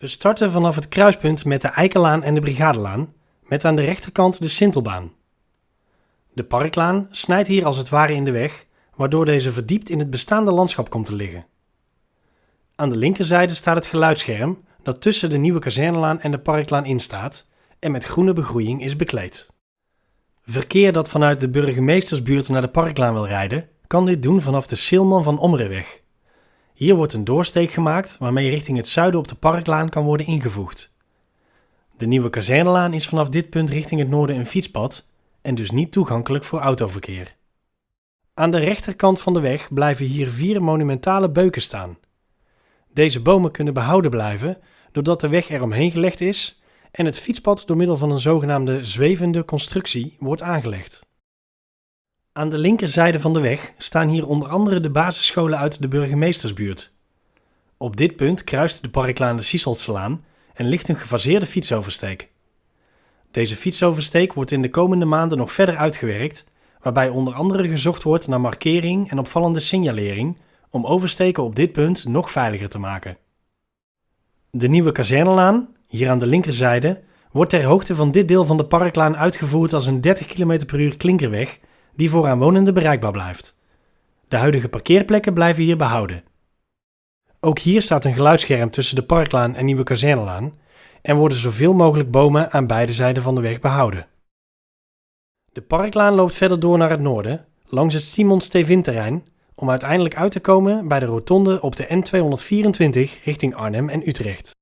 We starten vanaf het kruispunt met de Eikenlaan en de Brigadelaan, met aan de rechterkant de Sintelbaan. De Parklaan snijdt hier als het ware in de weg, waardoor deze verdiept in het bestaande landschap komt te liggen. Aan de linkerzijde staat het geluidsscherm dat tussen de nieuwe kazernelaan en de Parklaan instaat en met groene begroeiing is bekleed. Verkeer dat vanuit de burgemeestersbuurt naar de Parklaan wil rijden, kan dit doen vanaf de Silman van Omreweg. Hier wordt een doorsteek gemaakt waarmee richting het zuiden op de Parklaan kan worden ingevoegd. De nieuwe kazernelaan is vanaf dit punt richting het noorden een fietspad en dus niet toegankelijk voor autoverkeer. Aan de rechterkant van de weg blijven hier vier monumentale beuken staan. Deze bomen kunnen behouden blijven doordat de weg eromheen gelegd is en het fietspad door middel van een zogenaamde zwevende constructie wordt aangelegd. Aan de linkerzijde van de weg staan hier onder andere de basisscholen uit de burgemeestersbuurt. Op dit punt kruist de Parklaan de Siesseltselaan en ligt een gefaseerde fietsoversteek. Deze fietsoversteek wordt in de komende maanden nog verder uitgewerkt, waarbij onder andere gezocht wordt naar markering en opvallende signalering om oversteken op dit punt nog veiliger te maken. De nieuwe kazernelaan, hier aan de linkerzijde, wordt ter hoogte van dit deel van de Parklaan uitgevoerd als een 30 km per uur klinkerweg die voor aanwonenden bereikbaar blijft. De huidige parkeerplekken blijven hier behouden. Ook hier staat een geluidsscherm tussen de Parklaan en Nieuwe Kazernelaan en worden zoveel mogelijk bomen aan beide zijden van de weg behouden. De Parklaan loopt verder door naar het noorden, langs het Simon Stevin-terrein, om uiteindelijk uit te komen bij de rotonde op de N224 richting Arnhem en Utrecht.